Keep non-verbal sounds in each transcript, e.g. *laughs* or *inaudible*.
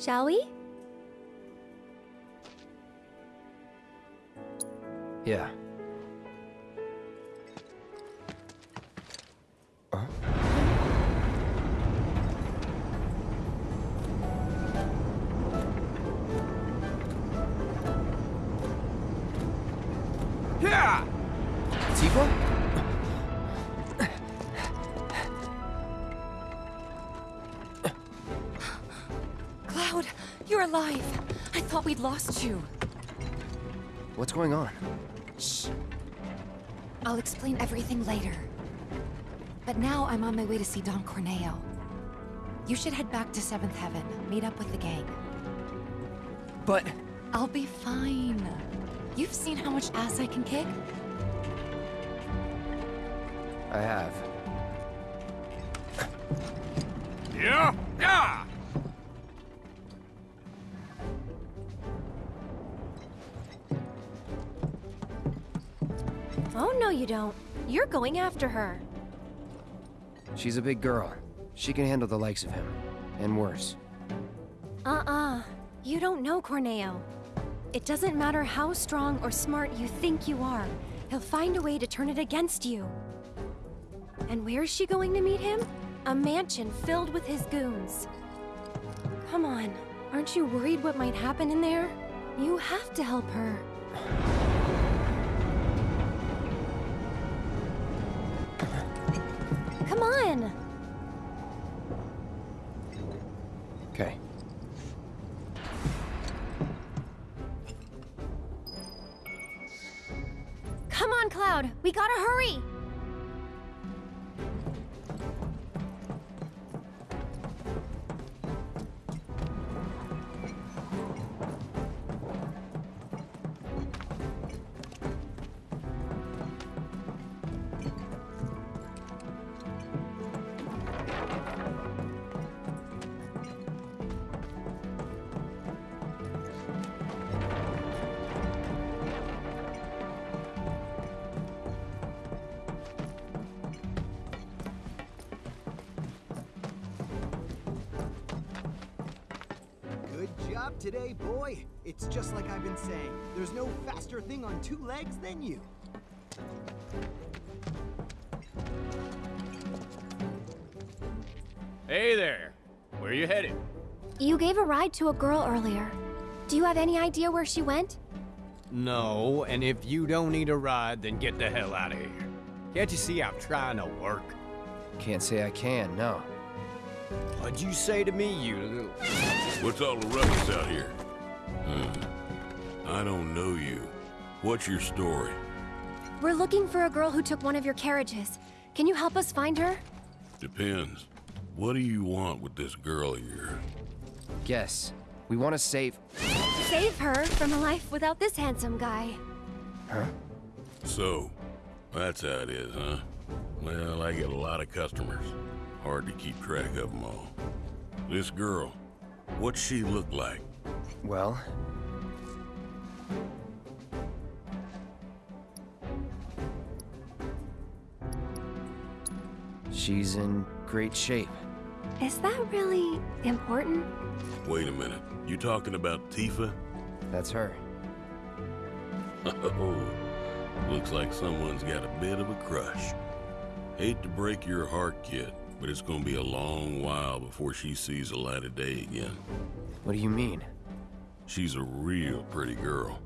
Shall we? Lost you. What's going on? Shh. I'll explain everything later. But now I'm on my way to see Don Corneo. You should head back to Seventh Heaven, meet up with the gang. But... I'll be fine. You've seen how much ass I can kick? I have. Yeah! Yeah! Oh, no you don't. You're going after her. She's a big girl. She can handle the likes of him. And worse. Uh-uh. You don't know Corneo. It doesn't matter how strong or smart you think you are. He'll find a way to turn it against you. And where's she going to meet him? A mansion filled with his goons. Come on. Aren't you worried what might happen in there? You have to help her. Come on! Been saying. There's no faster thing on two legs than you. Hey there. Where are you headed? You gave a ride to a girl earlier. Do you have any idea where she went? No, and if you don't need a ride, then get the hell out of here. Can't you see I'm trying to work? Can't say I can, no. What'd you say to me, you little... What's all the ruckus out here? Hmm. I don't know you. What's your story? We're looking for a girl who took one of your carriages. Can you help us find her? Depends. What do you want with this girl of yours? Guess. We want to save... Save her from a life without this handsome guy. Huh? So, that's how it is, huh? Well, I get a lot of customers. Hard to keep track of them all. This girl, what's she look like? Well... She's in great shape. Is that really important? Wait a minute. You talking about Tifa? That's her. *laughs* Oh, looks like someone's got a bit of a crush. Hate to break your heart, kid, but it's gonna be a long while before she sees the light of day again. What do you mean? She's a real pretty girl.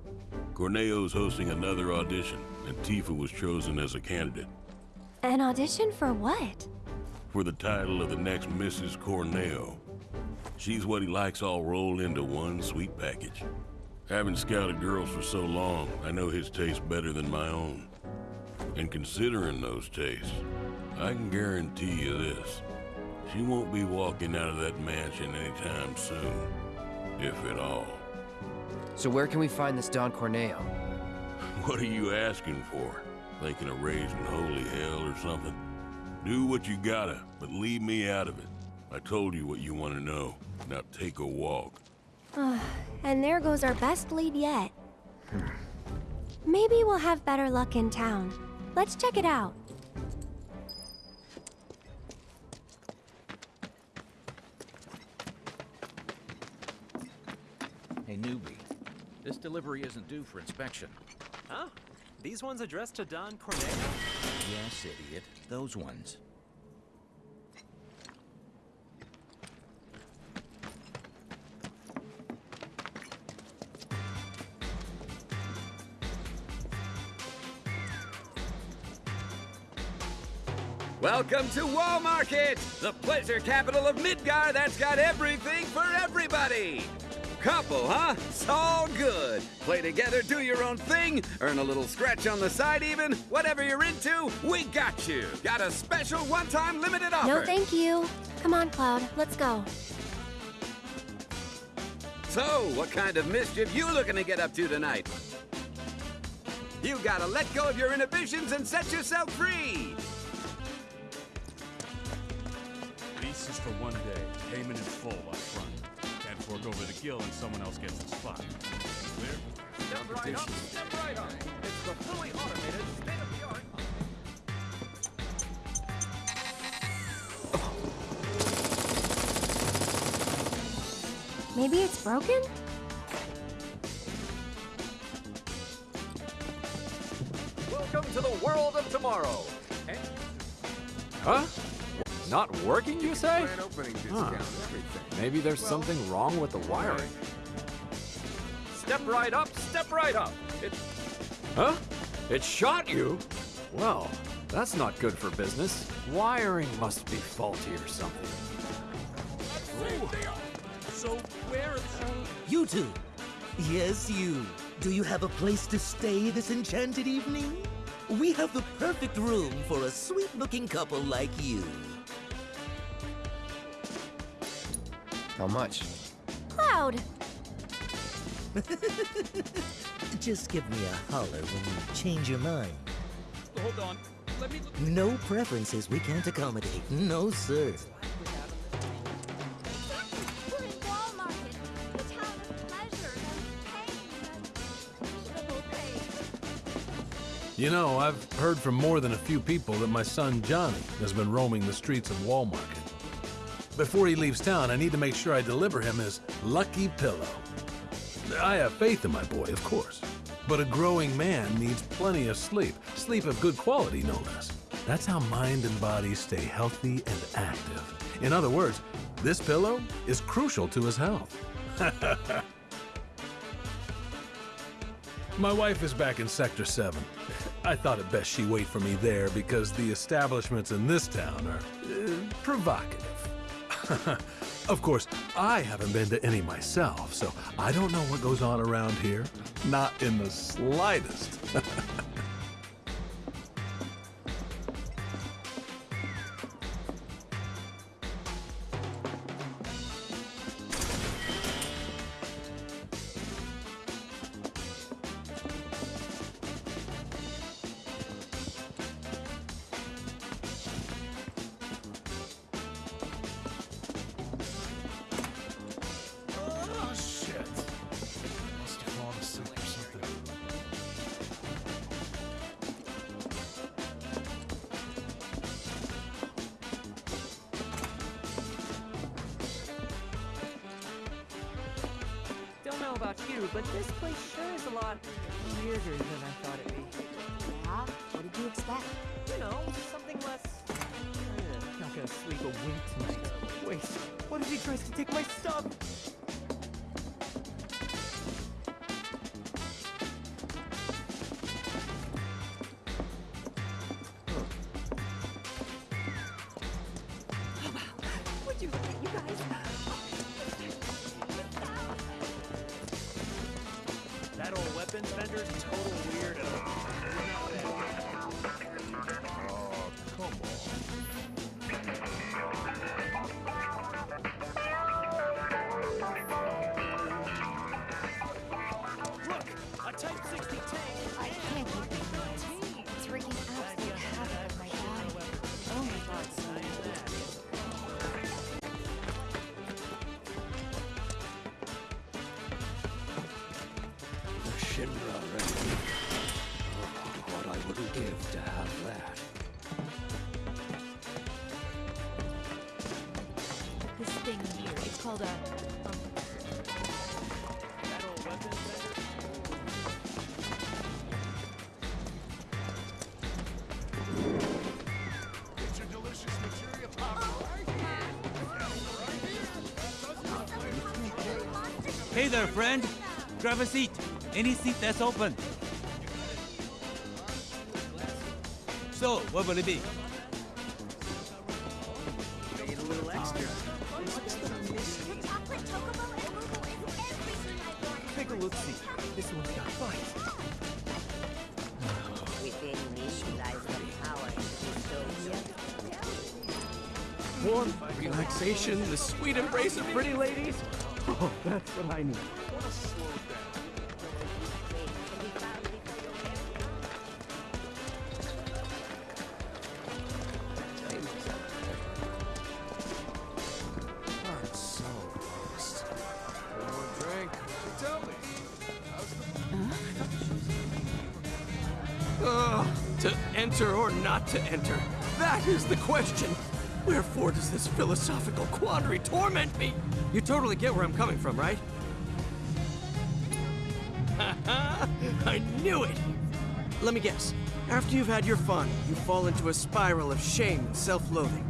Corneo's hosting another audition, and Tifa was chosen as a candidate An audition for what? for the title of the next Mrs. Corneo. She's what he likes all rolled into one sweet package. Having scouted girls for so long, I know his taste better than my own. And considering those tastes, I can guarantee you this. She won't be walking out of that mansion anytime soon. If at all. So where can we find this Don Corneo? What are you asking for? Thinking of raising holy hell or something? Do what you gotta, but leave me out of it. I told you what you want to know. Now take a walk. and there goes our best lead yet. Hmm. Maybe we'll have better luck in town. Let's check it out. Hey, newbie. This delivery isn't due for inspection. Huh? These ones addressed to Don Corneo? Yes, idiot. Those ones. Welcome to Wall Market, the pleasure capital of Midgar that's got everything for everybody. Couple, huh? It's all good. Play together, do your own thing, earn a little scratch on the side even. Whatever you're into, we got you. Got a special one-time limited offer. No, thank you. Come on, Cloud. Let's go. So, what kind of mischief you looking to get up to tonight? You gotta let go of your inhibitions and set yourself free. Lease is for one day. Payment in full up front. Can't fork over the gill and someone else gets the spot. Clear? Step right up, step right up. It's the fully automated, state-of-the-art. Maybe it's broken? Welcome to the world of tomorrow. Huh? Not working, you say? Huh. Maybe there's something wrong with the wiring. Step right up, step right up. It's Huh? It shot you? Well, that's not good for business. Wiring must be faulty or something. So where are You two. Yes, you. Do you have a place to stay this enchanted evening? We have the perfect room for a sweet-looking couple like you. How much? Cloud! *laughs* Just give me a holler when you change your mind. Hold on. Let me look. No preferences we can't accommodate. No, sir. We're in Wall Market, the town of pleasure and pain and reasonable pain. You know, I've heard from more than a few people that my son Johnny has been roaming the streets of Wall Market. Before he leaves town, I need to make sure I deliver him his lucky pillow. I have faith in my boy, of course. But a growing man needs plenty of sleep. Sleep of good quality, no less. That's how mind and body stay healthy and active. In other words, this pillow is crucial to his health. *laughs* My wife is back in Sector 7. *laughs* I thought it best she wait for me there because the establishments in this town are uh, provocative. *laughs* of course, I haven't been to any myself, so I don't know what goes on around here. Not in the slightest. *laughs* you, but this place sure is a lot weirder than I thought it'd be. Yeah? What did you expect? You know, something less. Uh, not gonna sleep a wink tonight. Wait, what if he tries to take my stuff? this thing here. It's called a... Um, Hey there, friend! Grab a seat! Any seat that's open! So, what will it be? The sweet embrace of pretty ladies. Oh, that's what I need. This philosophical quandary torment me? You totally get where I'm coming from, right? *laughs* I knew it! Let me guess. After you've had your fun, you fall into a spiral of shame and self-loathing.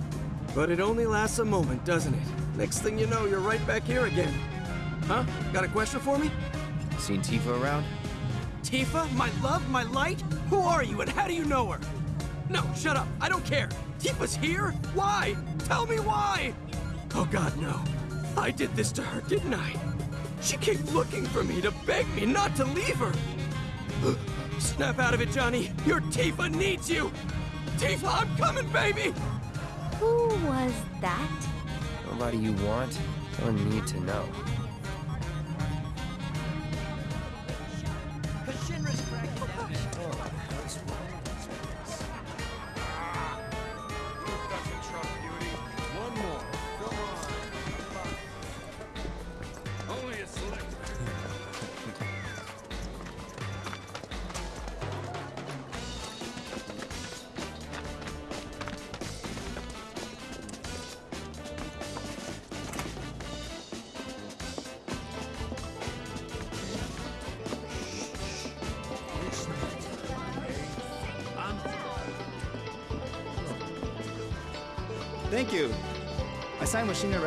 But it only lasts a moment, doesn't it? Next thing you know, you're right back here again. Huh? Got a question for me? Seen Tifa around? Tifa? My love? My light? Who are you and how do you know her? No, shut up. I don't care. Tifa's here? Why? Tell me why! Oh god, no. I did this to her, didn't I? She came looking for me to beg me not to leave her. *gasps* Snap out of it, Johnny. Your Tifa needs you. Tifa, I'm coming, baby! Who was that? Nobody you want or need to know.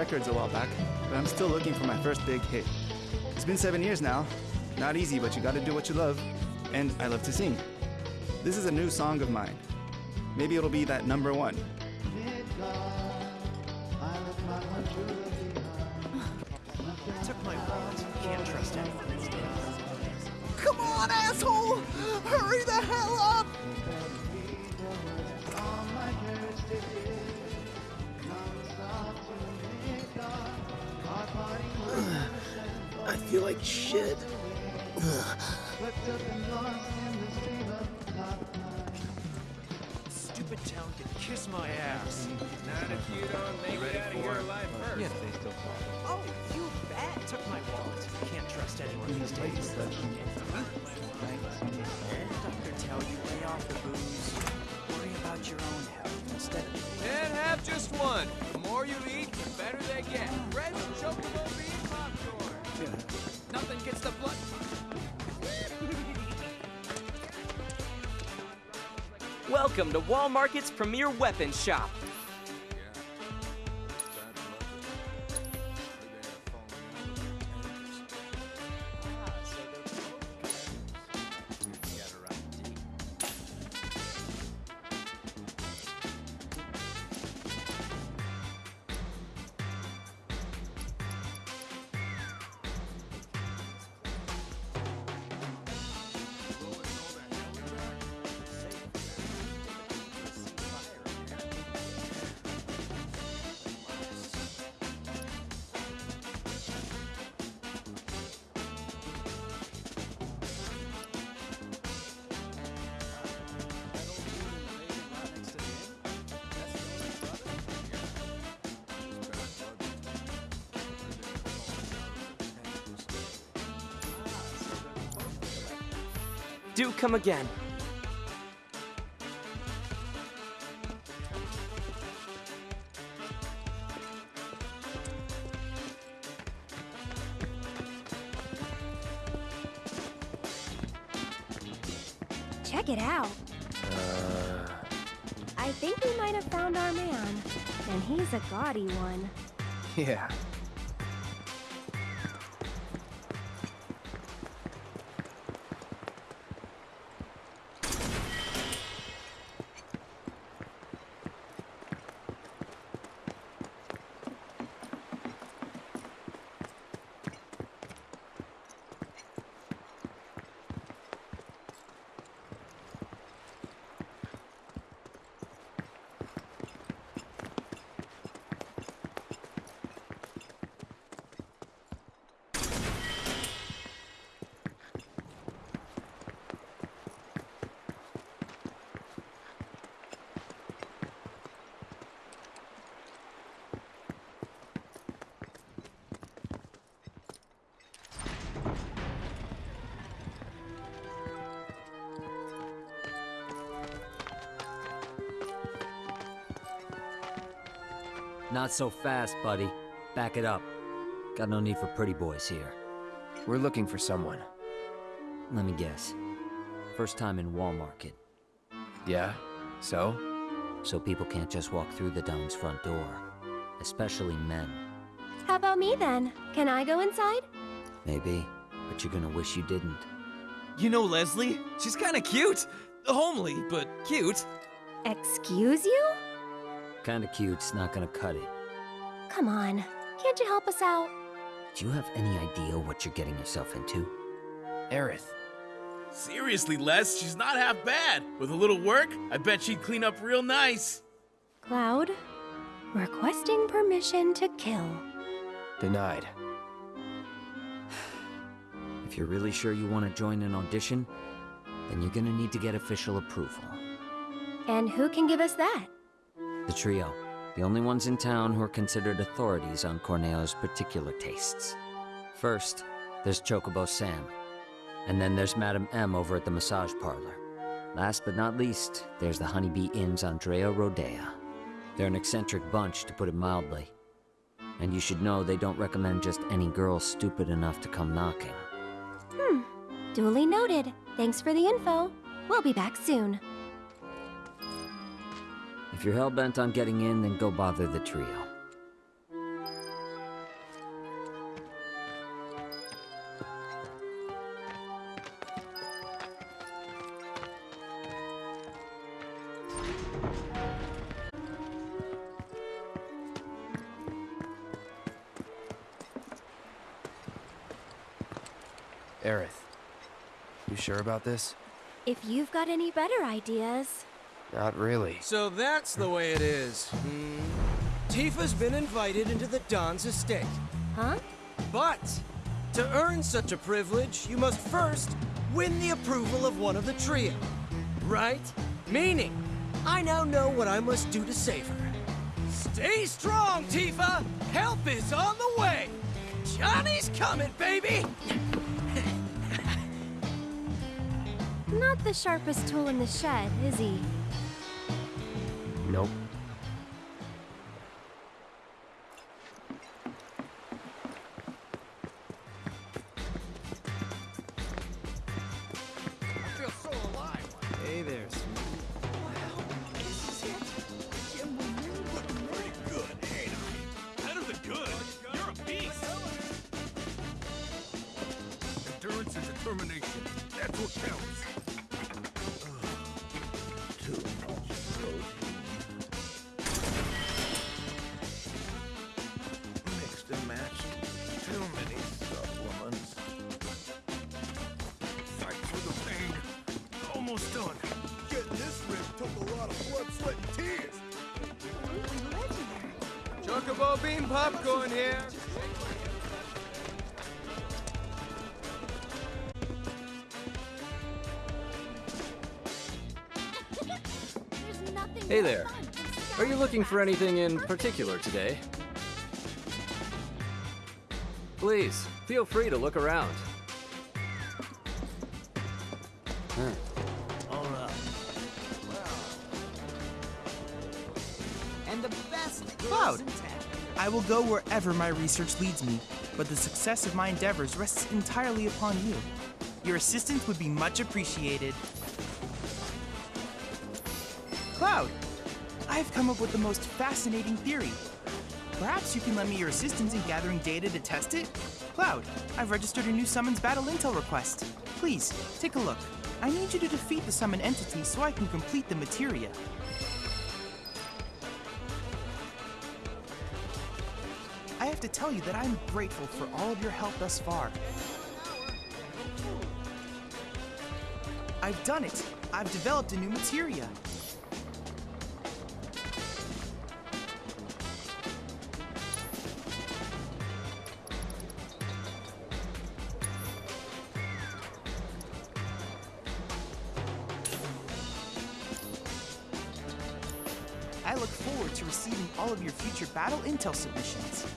Records a while back, but I'm still looking for my first big hit. It's been seven years now. Not easy, but you gotta do what you love. And I love to sing. This is a new song of mine. Maybe it'll be that number one. Feel like shit. Stupid town can kiss my ass. Not if you don't make it out of here alive first. Yeah, they still Oh, you bet. Took my wallet. Can't trust anyone these days. Doctor tell you lay off the booze. Worry about your own health instead of. And have just one. The more you eat, the better they get. Bread, chocobo bean, popcorn. Nothing gets the blood. Welcome to Wall Market's premier weapon shop. Come again. Check it out. Uh, I think we might have found our man. And he's a gaudy one. *laughs* yeah. Not so fast, buddy. Back it up. Got no need for pretty boys here. We're looking for someone. Let me guess. First time in Walmart, Market. Yeah? So? So people can't just walk through the Don's front door. Especially men. How about me then? Can I go inside? Maybe, but you're gonna wish you didn't. You know Leslie? She's kinda cute. Homely, but cute. Excuse you? Kinda cute's not gonna cut it. Come on. Can't you help us out? Do you have any idea what you're getting yourself into? Aerith. Seriously, Les, she's not half bad. With a little work, I bet she'd clean up real nice. Cloud, requesting permission to kill. Denied. If you're really sure you want to join an audition, then you're gonna need to get official approval. And who can give us that? The trio. The only ones in town who are considered authorities on Corneo's particular tastes. First, there's Chocobo Sam. And then there's Madam M over at the massage parlor. Last but not least, there's the Honeybee Inn's Andrea Rhodea. They're an eccentric bunch, to put it mildly. And you should know they don't recommend just any girl stupid enough to come knocking. Duly noted. Thanks for the info. We'll be back soon. If you're hell-bent on getting in, then go bother the trio. About this? If you've got any better ideas. Not really. So that's the way it is. Hmm. Tifa's been invited into the Don's estate. Huh? But to earn such a privilege, you must first win the approval of one of the trio. Right? Meaning, I now know what I must do to save her. Stay strong, Tifa! Help is on the way! Johnny's coming, baby! Not the sharpest tool in the shed, is he? Popcorn here. Hey there. Are you looking for anything in particular today? Please, feel free to look around. I will go wherever my research leads me, but the success of my endeavors rests entirely upon you. Your assistance would be much appreciated. Cloud, I have come up with the most fascinating theory. Perhaps you can lend me your assistance in gathering data to test it? Cloud, I've registered a new summons battle intel request. Please, take a look. I need you to defeat the summon entity so I can complete the materia. Have to tell you that I'm grateful for all of your help thus far. I've done it. I've developed a new materia. I look forward to receiving all of your future battle intel submissions.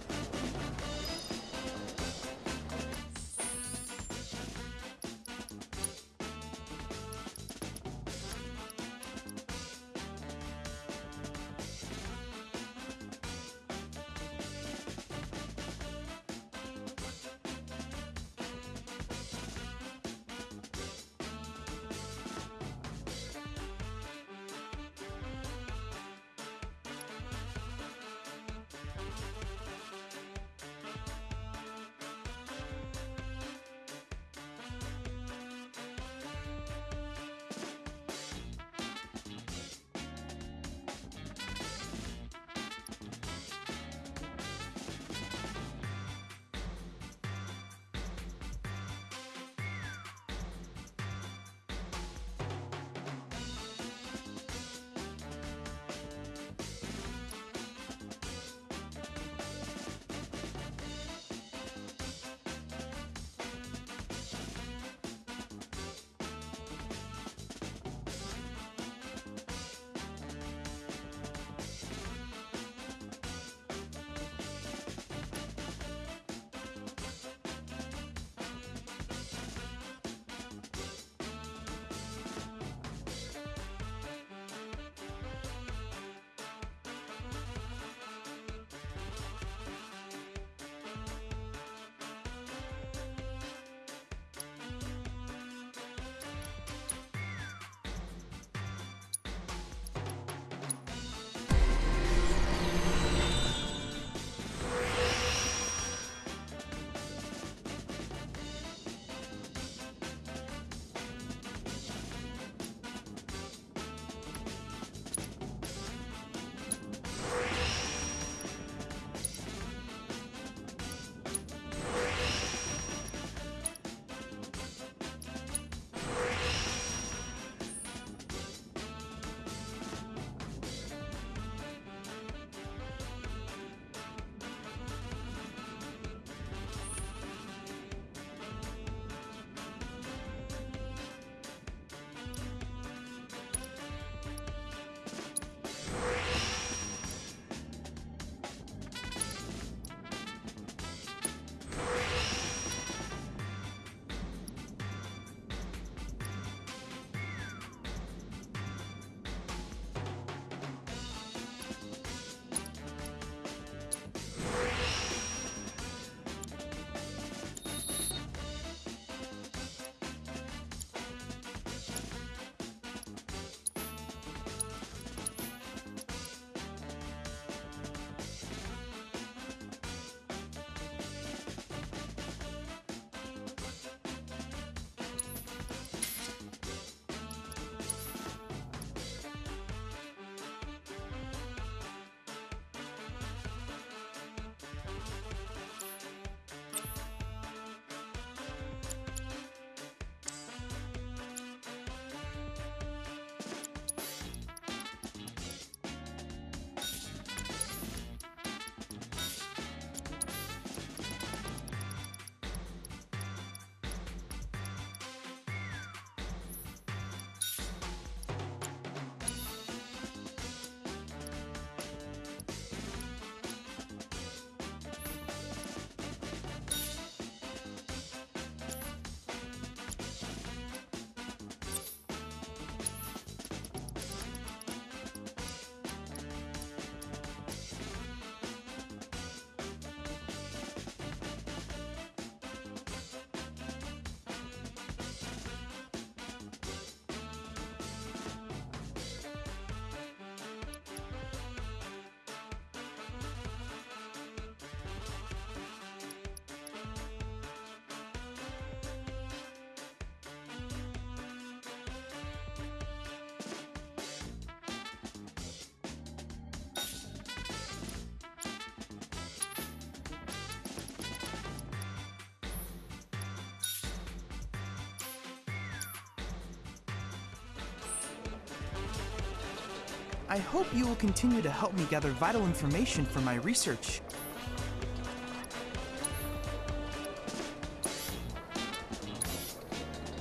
I hope you will continue to help me gather vital information for my research.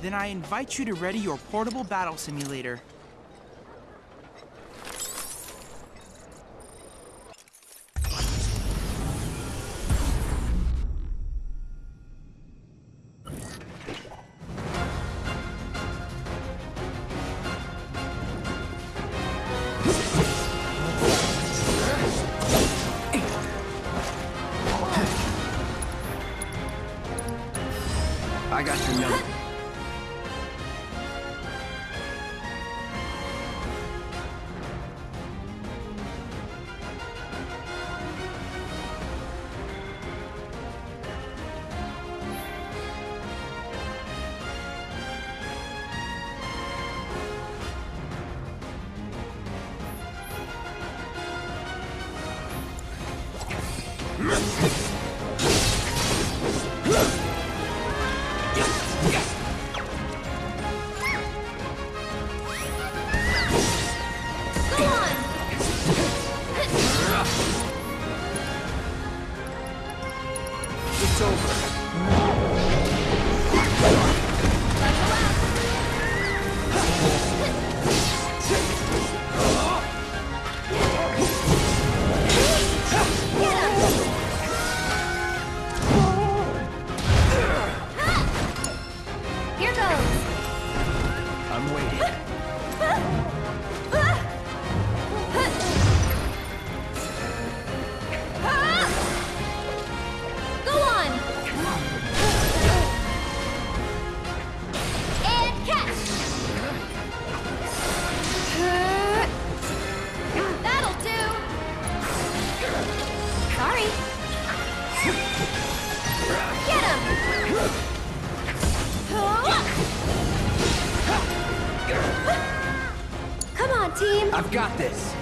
Then I invite you to ready your portable battle simulator. I've got this.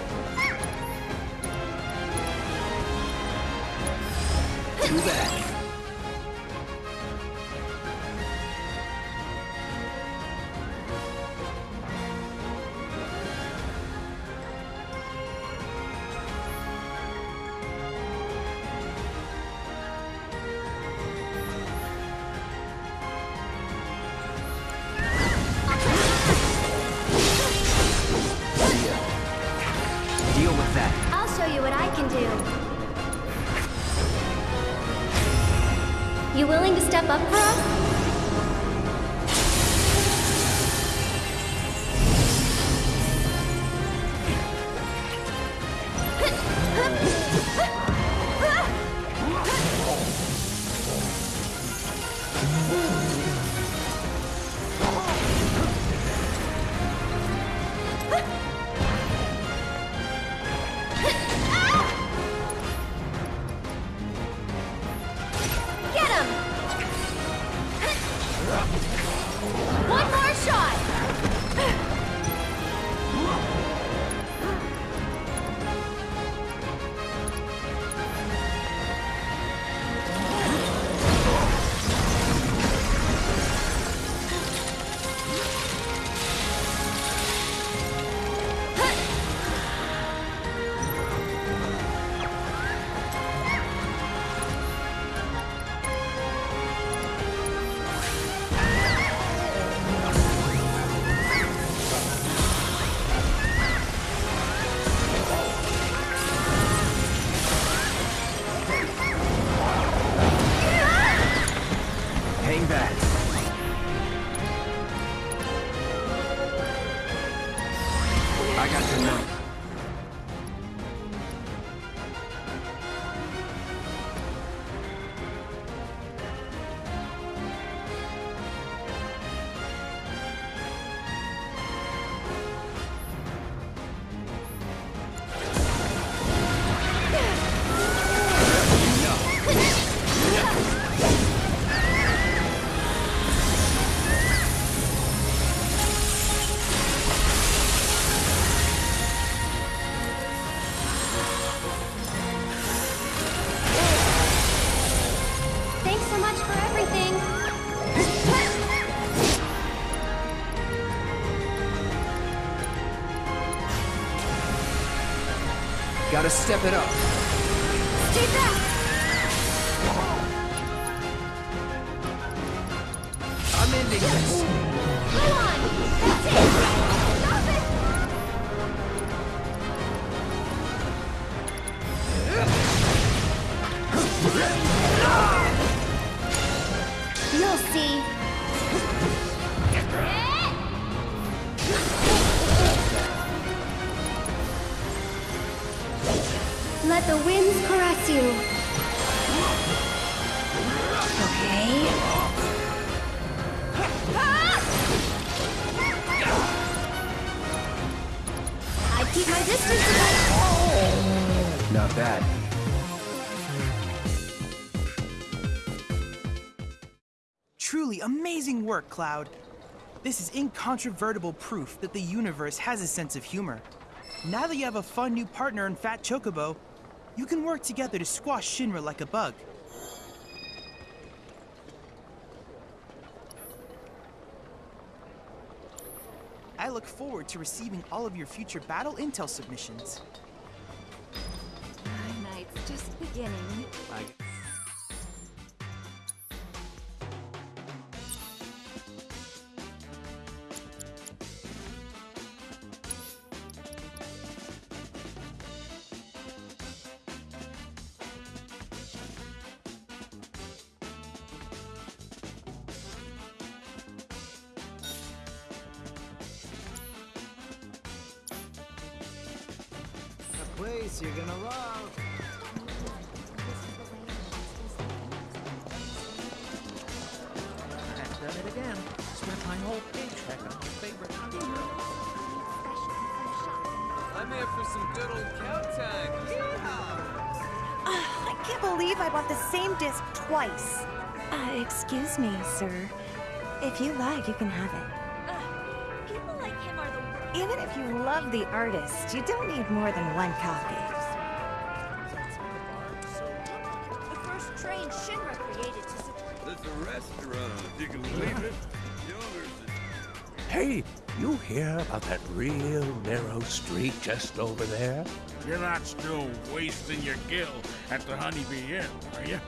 Gotta step it up. Keep my distance about. Not bad. Truly amazing work, Cloud. This is incontrovertible proof that the universe has a sense of humor. Now that you have a fun new partner in Fat Chocobo, you can work together to squash Shinra like a bug. I look forward to receiving all of your future battle intel submissions. My night's just beginning. A bought disc twice. Uh, excuse me, sir. If you like, you can have it. People like him are the Even if you love the artist, you don't need more than one copy. The first train Shinra created to support. There's a restaurant. You can believe it. Hey, you hear about that real narrow street just over there? You're not still wasting your gill at the Honeybee Inn, are you?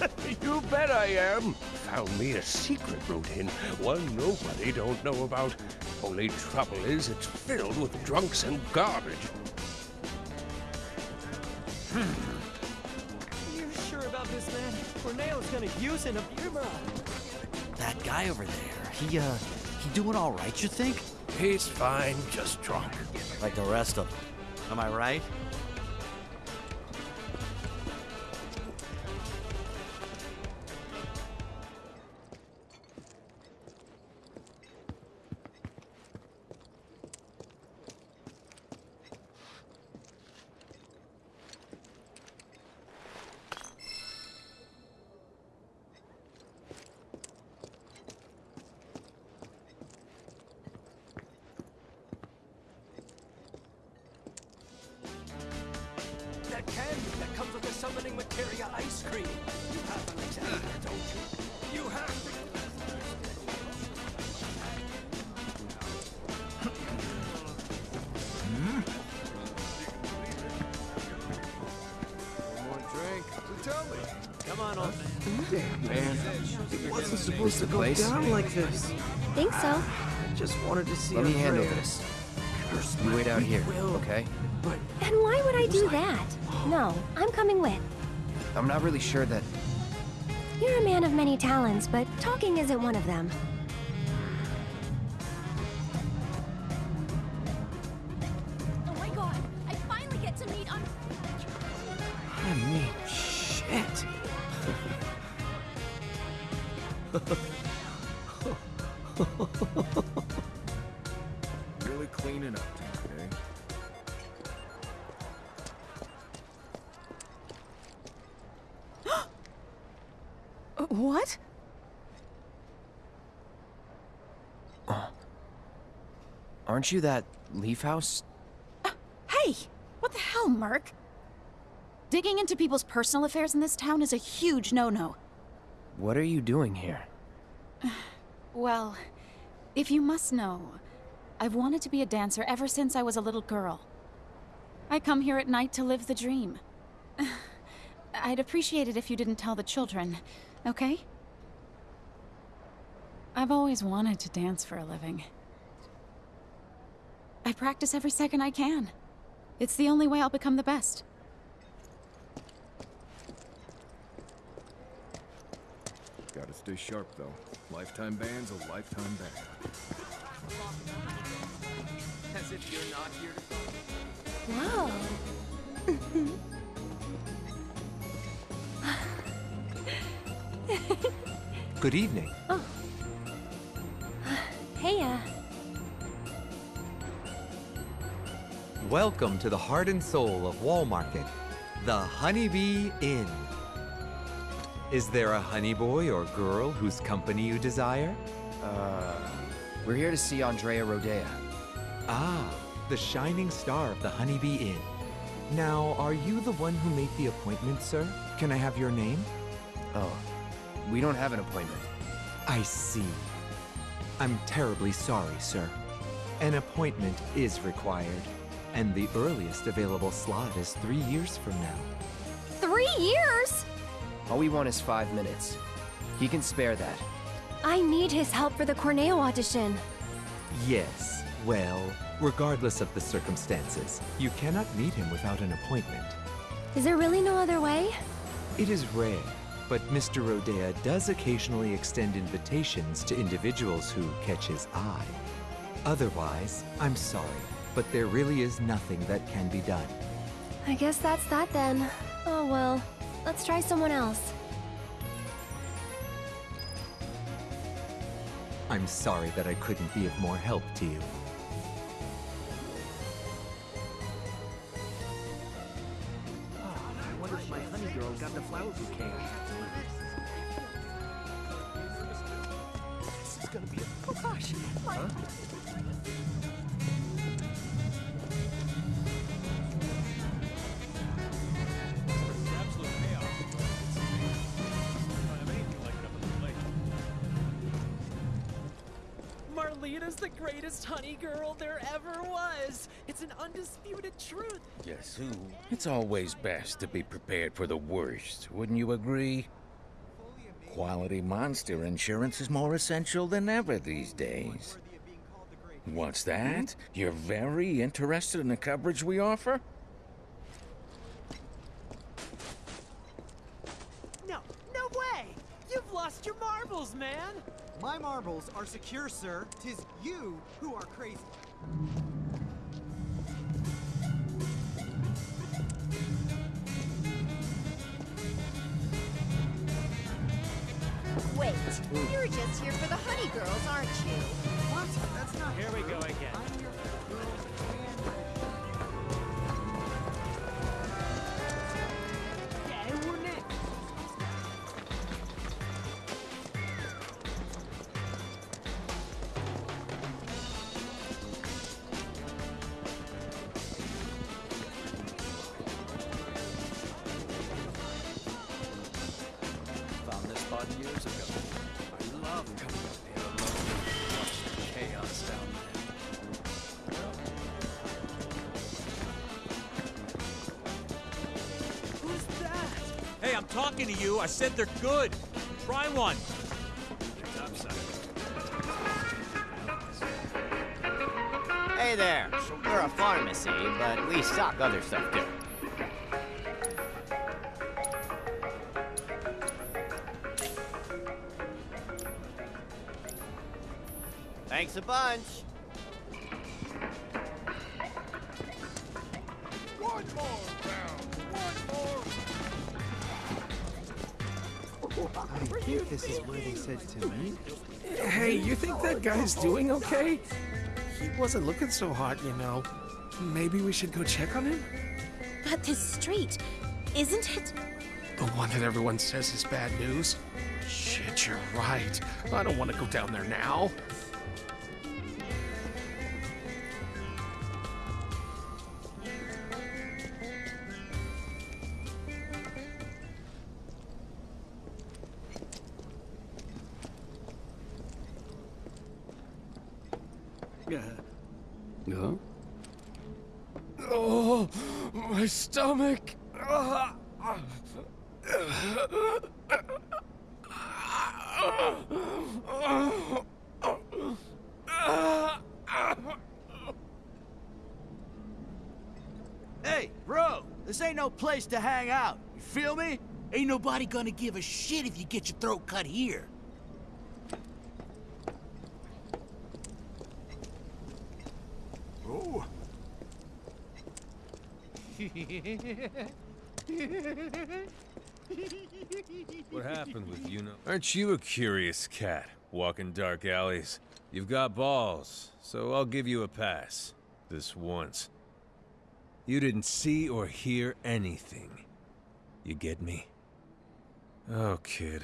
*laughs* you bet I am. Found me a secret route in, one nobody don't know about. Only trouble is, it's filled with drunks and garbage. You sure about this, man? Corneo's gonna use an Abuma. That guy over there, he, uh, he doing all right, you think? He's fine, just drunk. Like the rest of them. Am I right? Down like this. Think so. I just wanted to see Let me handle Andrea. this. You wait out here, will. okay? And why would I do that? No, I'm coming with. I'm not really sure that. You're a man of many talents, but talking isn't one of them. Oh my god! I finally get to meet on. I mean, shit. *laughs* Aren't you that Leaf House? Uh, hey! What the hell, Merc? Digging into people's personal affairs in this town is a huge no-no. What are you doing here? *sighs* Well, if you must know, I've wanted to be a dancer ever since I was a little girl. I come here at night to live the dream. *sighs* I'd appreciate it if you didn't tell the children, okay? I've always wanted to dance for a living. I practice every second I can. It's the only way I'll become the best. Gotta stay sharp, though. Lifetime ban's a lifetime ban. As if you're not here to Wow. Good evening. Oh. Hey, uh, Welcome to the heart and soul of Wall Market, the Honeybee Inn. Is there a honey boy or girl whose company you desire? Uh, we're here to see Andrea Rhodea. Ah, the shining star of the Honeybee Inn. Now, are you the one who made the appointment, sir? Can I have your name? Oh, we don't have an appointment. I see. I'm terribly sorry, sir. An appointment is required, and the earliest available slot is three years from now. three years? All we want is five minutes. He can spare that. I need his help for the Corneo audition. Yes, well, regardless of the circumstances, you cannot meet him without an appointment. Is there really no other way? It is rare, but Mr. Rhodea does occasionally extend invitations to individuals who catch his eye. Otherwise, I'm sorry, but there really is nothing that can be done. I guess that's that then. Oh well, let's try someone else. I'm sorry that I couldn't be of more help to you. I wonder if my honey greatest honey girl there ever was. It's an undisputed truth. Guess who? It's always best to be prepared for the worst, wouldn't you agree? Quality monster insurance is more essential than ever these days. What's that? You're very interested in the coverage we offer? No, no way! You've lost your marbles, man! My marbles are secure, sir. Tis you who are crazy. Wait, you're just here for the honey girls, aren't you? What? That's not Here we go again. I said they're good. Try one. Hey there. We're a pharmacy, but we stock other stuff too. Thanks a bunch. Is said to meet. Hey, you think that guy's doing okay? He wasn't looking so hot, you know. Maybe we should go check on him? But this street, isn't it? The one that everyone says is bad news? Shit, you're right. I don't want to go down there now. Place to hang out. You feel me? Ain't nobody gonna give a shit if you get your throat cut here. Oh. What happened with you? Aren't you a curious cat, walking dark alleys? You've got balls, so I'll give you a pass. This once. You didn't see or hear anything. You get me? Oh, kid.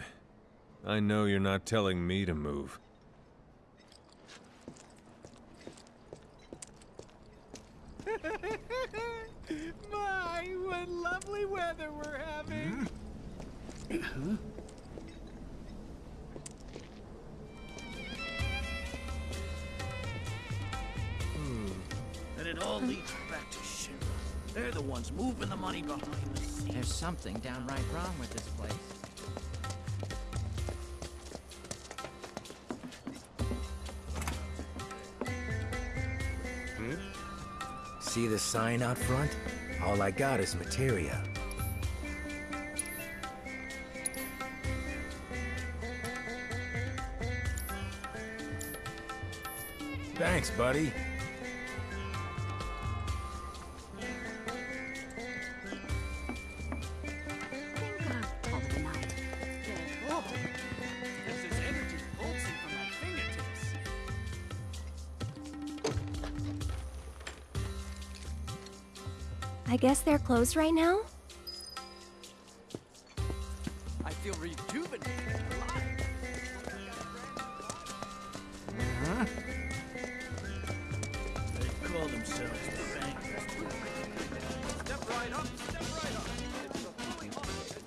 I know you're not telling me to move. *laughs* My, what lovely weather we're having. And it all leads back to Shinra. They're the ones moving the money behind the scenes. There's something downright wrong with this place. Hmm? See the sign out front? All I got is materia. Thanks, buddy. Guess they're closed right now? I feel rejuvenated alive. They call themselves the bankers. Step right up, step right up. It's a fully automated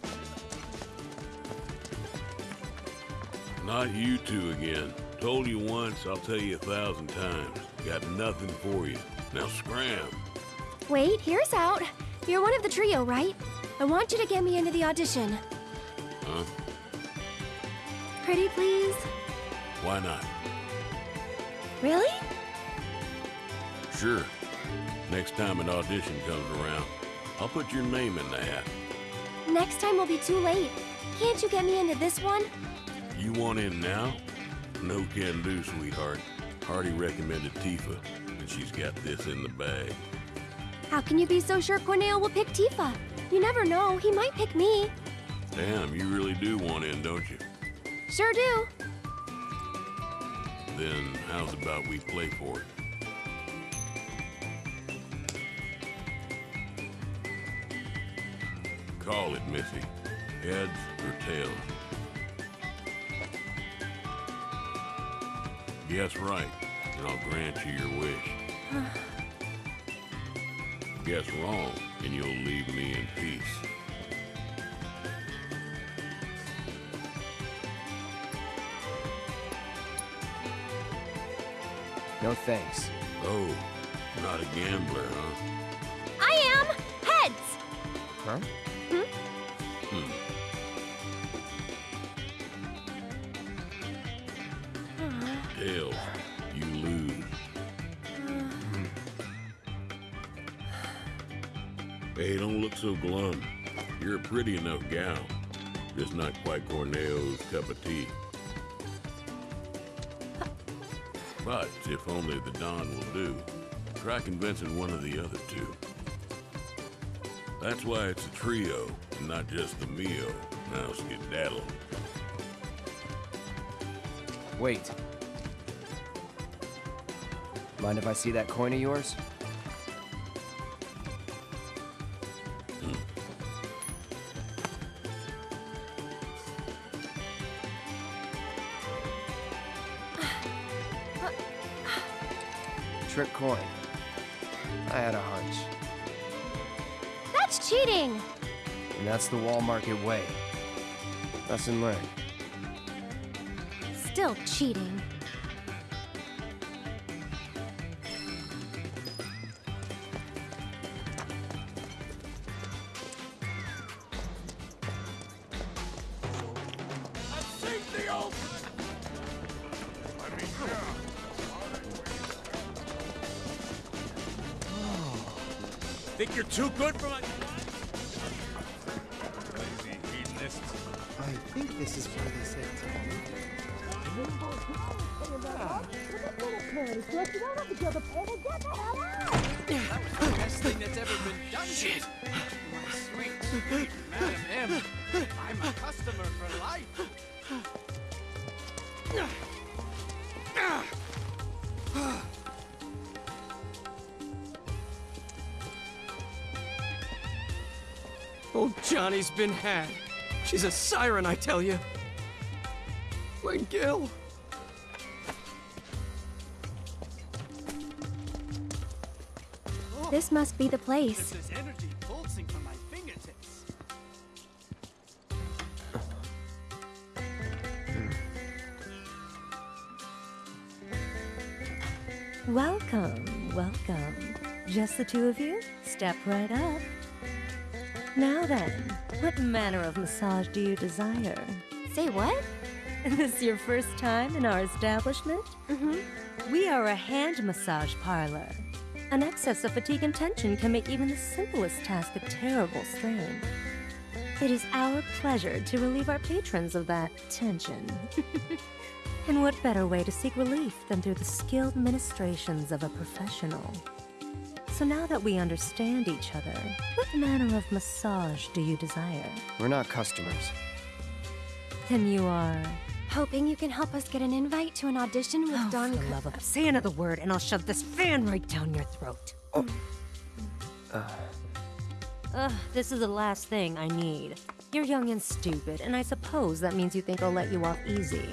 Not you two again. Told you once, I'll tell you a thousand times. Got nothing for you. Now scram. Wait, here's out. You're one of the trio, right? I want you to get me into the audition. Huh? Pretty please? Why not? Really? Sure. Next time an audition comes around, I'll put your name in the hat. Next time will be too late. Can't you get me into this one? You want in now? No can do, sweetheart. Hardy recommended Tifa, and she's got this in the bag. How can you be so sure Corneo will pick Tifa? You never know, he might pick me. Damn, you really do want in, don't you? Sure do. Then how's about we play for it? Call it, Missy. Heads or tails? Guess right, and I'll grant you your wish. *sighs* Guess wrong, and you'll leave me in peace. No thanks. Oh, not a gambler, huh? I am! Heads! Huh? Glum. You're a pretty enough gal. Just not quite Corneo's cup of tea. But if only the Don will do, try convincing one of the other two. That's why it's a trio, and not just the Mio. Now skedaddle. Wait. Mind if I see that coin of yours? coin. I had a hunch. That's cheating! And that's the wall market way. Lesson learned. Still cheating. I the Think you're too good for my... Lazy hedonist. I think this is where they said That was the best thing that's ever been done. Shit. Been had. She's a siren, I tell you. Wait, Gil. Oh. This must be the place. There's energy pulsing from my fingertips. Welcome, welcome. Just the two of you? Step right up. Now then, what manner of massage do you desire? Say what? *laughs* Is this your first time in our establishment? Mm-hmm. We are a hand massage parlor. An excess of fatigue and tension can make even the simplest task a terrible strain. It is our pleasure to relieve our patrons of that tension. *laughs* and what better way to seek relief than through the skilled ministrations of a professional? So now that we understand each other, what manner of massage do you desire? We're not customers. Then you are. Hoping you can help us get an invite to an audition with Oh, Don. for the love of say another word, and I'll shove this fan right down your throat. Uh, Ugh, this is the last thing I need. You're young and stupid, and I suppose that means you think I'll let you off easy.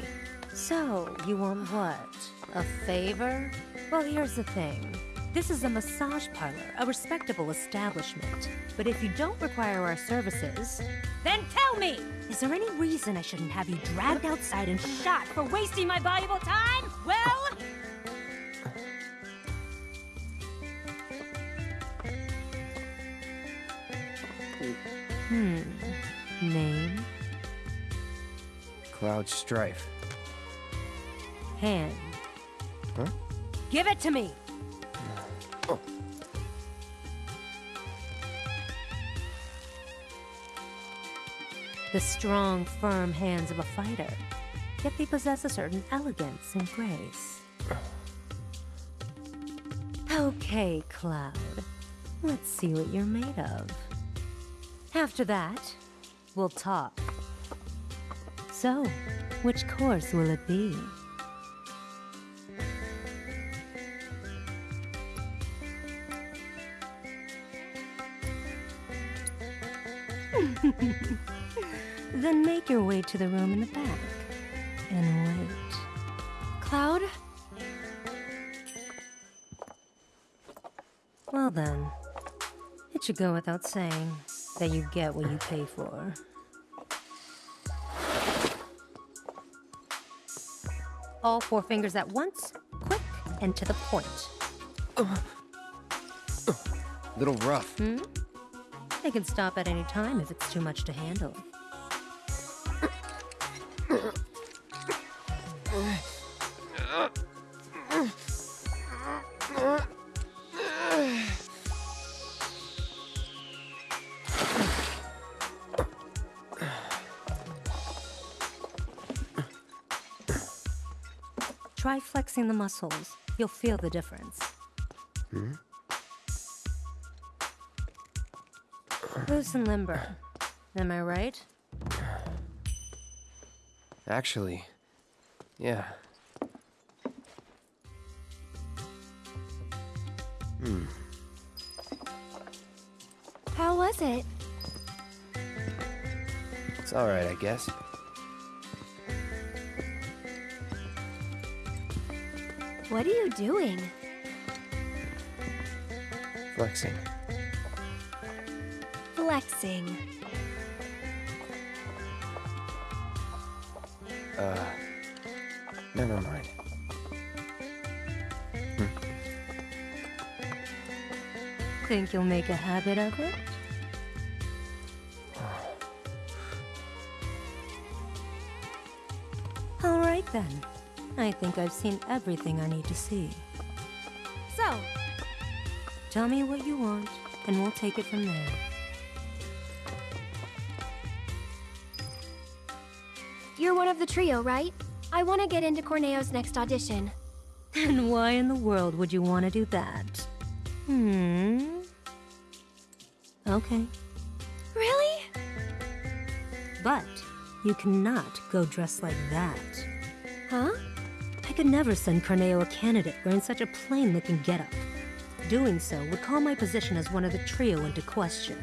So, you want what? A favor? Well, here's the thing. This is a massage parlor, a respectable establishment. But if you don't require our services, then tell me! Is there any reason I shouldn't have you dragged outside and shot for wasting my valuable time? Well, hmm. Name? Cloud Strife. Hand. Huh? Give it to me! The strong, firm hands of a fighter. Yet they possess a certain elegance and grace. Okay, Cloud. Let's see what you're made of. After that, we'll talk. So, which course will it be? Then make your way to the room in the back and wait. Cloud? Well then, it should go without saying that you get what you pay for. All four fingers at once, quick and to the point. Little rough. Hmm? They can stop at any time if it's too much to handle. Try flexing the muscles. You'll feel the difference. Hmm? Loose and limber. Am I right? Actually, yeah. Hmm. How was it? It's alright, I guess. What are you doing? Flexing. Flexing. Uh. Never mind. Think you'll make a habit of it? All right then. I think I've seen everything I need to see. So, Tell me what you want, and we'll take it from there. You're one of the trio, right? I want to get into Corneo's next audition. *laughs* And why in the world would you want to do that? Hmm. Okay. Really? But you cannot go dressed like that. Huh? I could never send Corneo a candidate wearing such a plain looking getup. Doing so would call my position as one of the trio into question.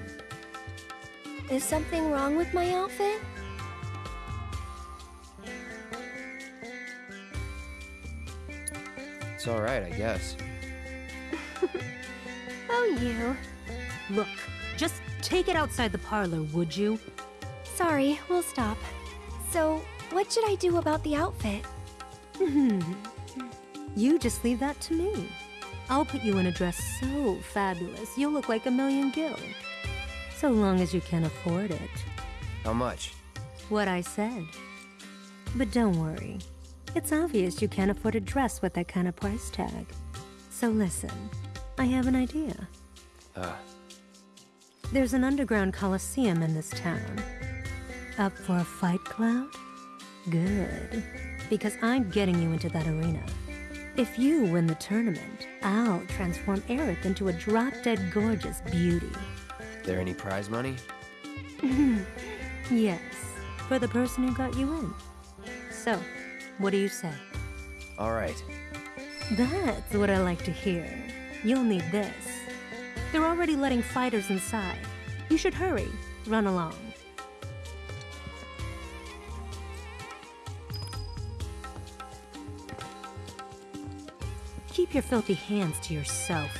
Is something wrong with my outfit? Alright, I guess. *laughs* Oh, you. Look, just take it outside the parlor, would you? Sorry, we'll stop. So, what should I do about the outfit? *laughs* you just leave that to me. I'll put you in a dress so fabulous, you'll look like a million gil. So long as you can afford it. How much? What I said. But don't worry. It's obvious you can't afford a dress with that kind of price tag. So listen, I have an idea. Uh, There's an underground coliseum in this town. Up for a fight, Cloud? Good. Because I'm getting you into that arena. If you win the tournament, I'll transform Aerith into a drop-dead gorgeous beauty. there any prize money? *laughs* yes, for the person who got you in. So, what do you say? Alright. That's what I like to hear. You'll need this. They're already letting fighters inside. You should hurry. Run along. Keep your filthy hands to yourself.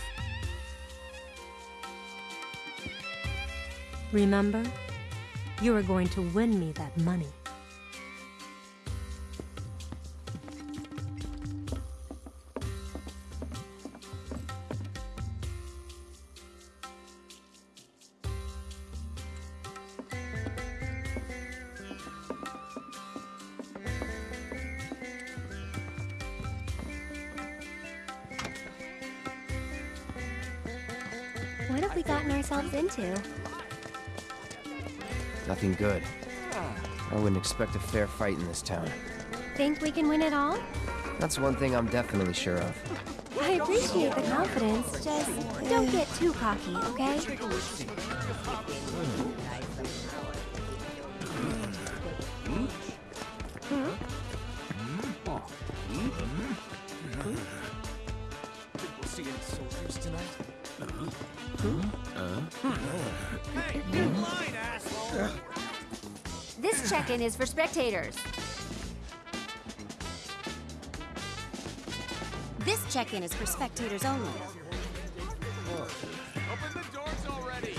Remember, you are going to win me that money. Good. I wouldn't expect a fair fight in this town. Think we can win it all? That's one thing I'm definitely sure of. I appreciate the confidence, just don't get too cocky, okay? This check-in is for spectators. This check-in is for spectators only. Open the doors already!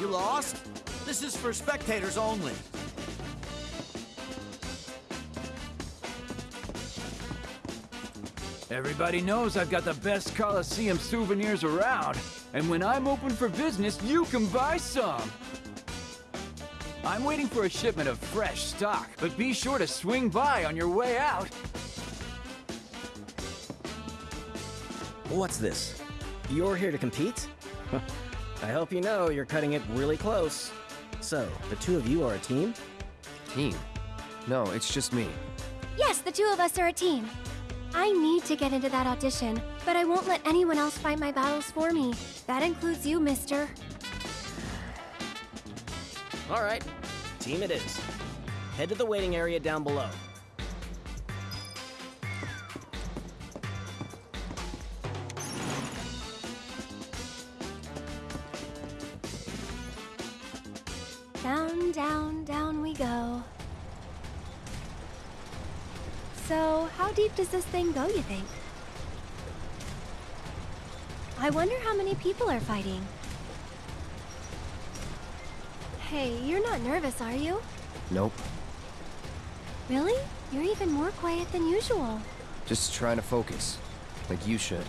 You lost? This is for spectators only. Everybody knows I've got the best Coliseum souvenirs around, and when I'm open for business, you can buy some. I'm waiting for a shipment of fresh stock, but be sure to swing by on your way out. What's this? You're here to compete? *laughs* I hope you know you're cutting it really close. So, the two of you are a team? Team? No, it's just me. Yes, the two of us are a team. I need to get into that audition, but I won't let anyone else fight my battles for me. That includes you, mister. All right, team it is. Head to the waiting area down below. Down, down, down we go. So, how deep does this thing go, you think? I wonder how many people are fighting. Hey, you're not nervous, are you? Nope. Really? You're even more quiet than usual. Just trying to focus. Like you should.